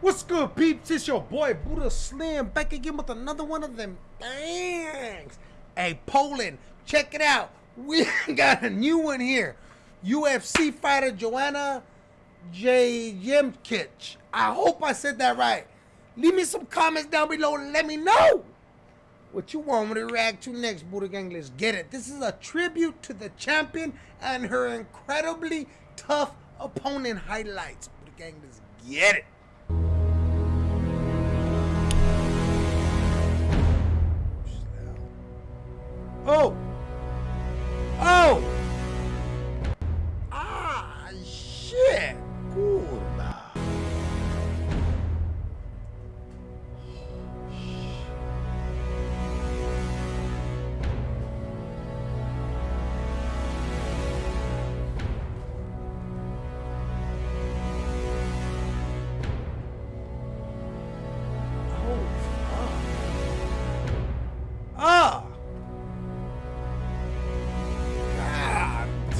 What's good, peeps? It's your boy Buddha Slim back again with another one of them bangs. Hey, Poland, check it out. We got a new one here. UFC fighter Joanna. Jemkic. I hope I said that right. Leave me some comments down below and let me know what you want me to react to next, Buddha Gang. Let's get it. This is a tribute to the champion and her incredibly tough opponent highlights. Buddha Gang, let's get it.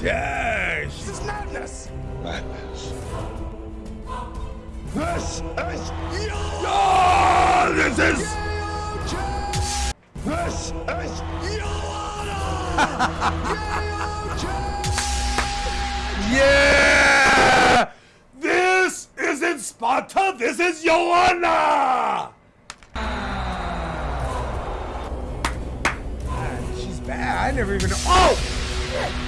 God dang! This is madness! Madness. This is Oh, this is. This is Yeah! This isn't Sparta, this is Joanna! God, she's bad. I never even. Oh! oh,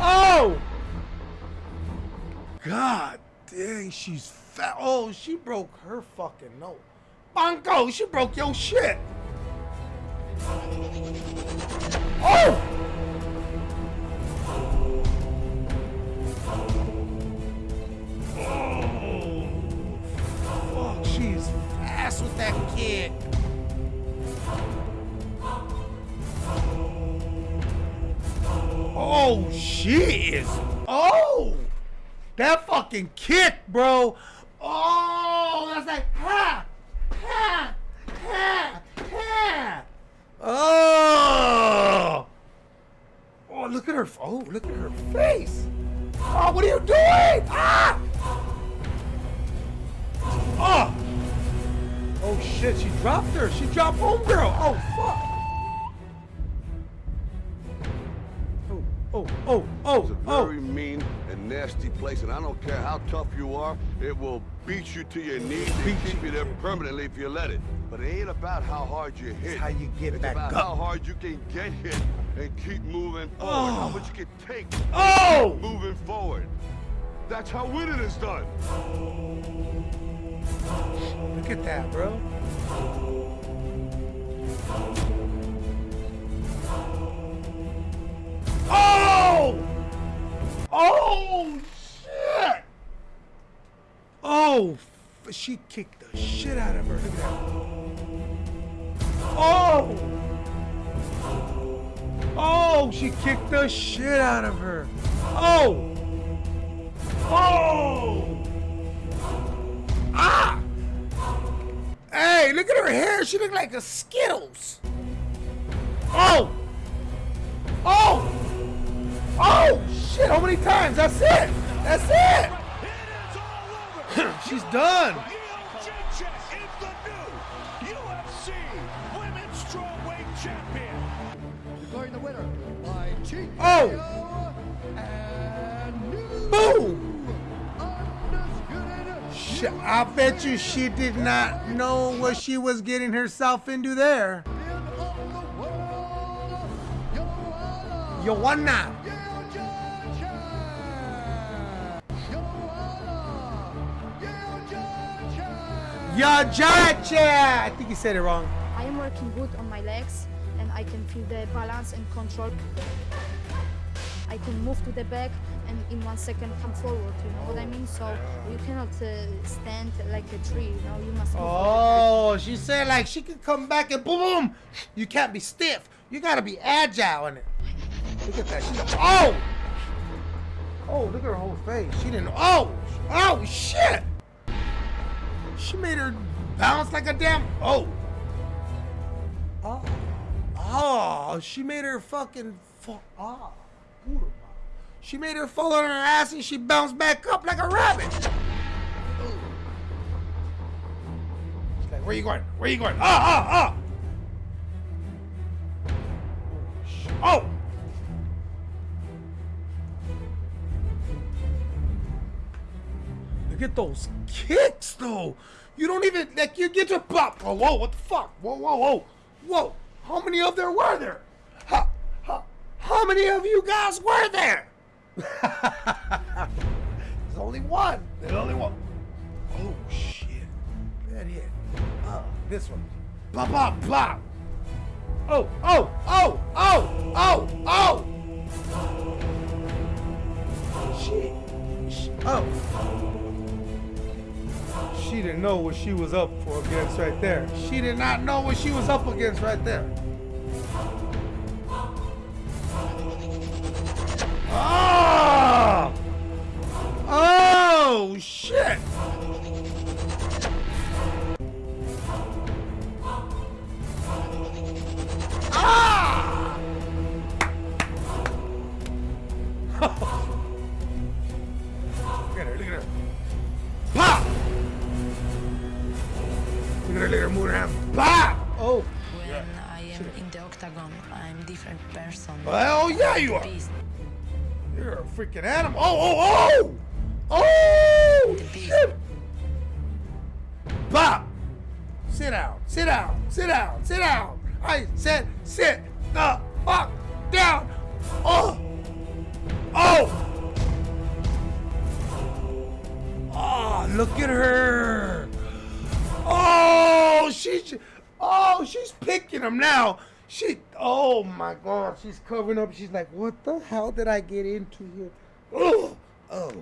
Oh! God dang, she's fat. Oh, she broke her fucking nose. Bongo, she broke your shit. Oh! Oh, she is. Oh! That fucking kick, bro. Oh, that's like ha, ha, ha, ha. Oh. Oh, look at her. Oh, look at her face. Oh, what are you doing? Ah. Oh. Oh shit, she dropped her. She dropped homegirl. Oh fuck. Oh, oh, It's a oh. very mean and nasty place, and I don't care how tough you are, it will beat you to your knees and keep you. there permanently if you let it. But it ain't about how hard you hit. It's how you get it's back about up. how hard you can get hit and keep moving forward. Oh. How Oh. much you can take Oh! moving forward. That's how winning is done. Look at that, bro. Oh, shit! Oh, she kicked the shit out of her. Oh! Oh, she kicked the shit out of her. Oh! Oh! Ah! Hey, look at her hair. She look like a Skittles. Oh! Oh! Oh! Shit, how many times? That's it! That's it! She's done. Jacek is the new UFC Women's Strawweight Champion. Declaring the winner by TKO Oh! and Boom! undisputed I bet you she did not know what she was getting herself into there. champion of the world, Joanna Jędrzejczyk. Yajacha! I think he said it wrong. I am working good on my legs and I can feel the balance and control. I can move to the back and in one second come forward, you know what I mean? So you cannot uh, stand like a tree, you know, you must move. Oh, she said like she could come back and boom, boom. You can't be stiff. You gotta be agile in it. Look at that. She's oh, oh, look at her whole face. She didn't. Oh, oh shit. She made her bounce like a damn. Oh. Oh, oh, she made her fucking fall. Oh, She made her fall on her ass and she bounced back up like a rabbit. She's like, where you going? Where you going? Ah, ah, ah. Oh. At those kicks, though. You don't even like you get to pop. Oh whoa, what the fuck? Whoa, whoa, whoa, whoa! How many of there were there? How, how, many of you guys were there? There's only one. There's only one. Oh shit! That hit. Uh, this one. Bop, bop, bop. Oh, oh, oh, oh, oh, oh! Shit. Oh. She didn't know what she was up for against right there. She did not know what she was up against right there. Oh! Oh, shit! Ah! octagon, I'm different person. Well, yeah, you are. Beast. You're a freaking animal. Oh, oh, oh! Oh, shit! Pop! Sit down, sit down, sit down, sit down. I said sit the fuck down. Oh! Oh! Oh, look at her. Oh, she's oh, she's picking him now. She oh my god, she's covering up. She's like, what the hell did I get into here? Oh, oh.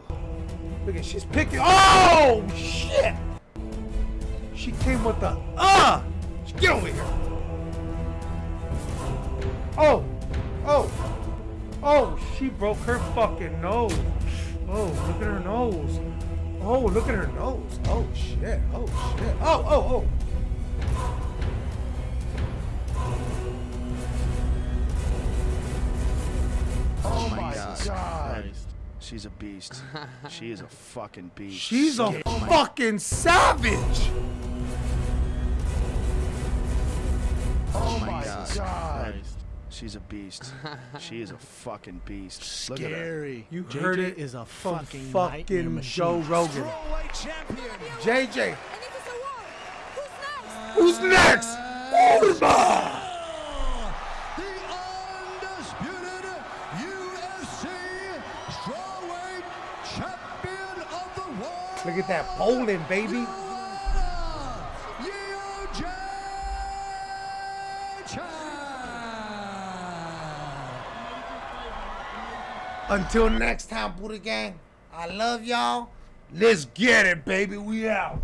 Look at she's picking. Oh shit! She came with the uh. Get over here. Oh, oh, oh! She broke her fucking nose. Oh, look at her nose. Oh, look at her nose. Oh shit. Oh shit. Oh, oh, oh. God. Christ. She's a beast. she is a fucking beast. She's a fucking savage. Oh, oh my Jesus God. Christ. She's a beast. she is a fucking beast. Look at her. Scary. You JJ heard it is a fucking fucking. Joe Rogan. JJ, And if it's a war, who's next? who's next? Ultima. The undisputed UFC strawweight champion of the world. Look at that Poland, baby. Until next time, Buddha Gang. I love y'all. Let's get it, baby. We out.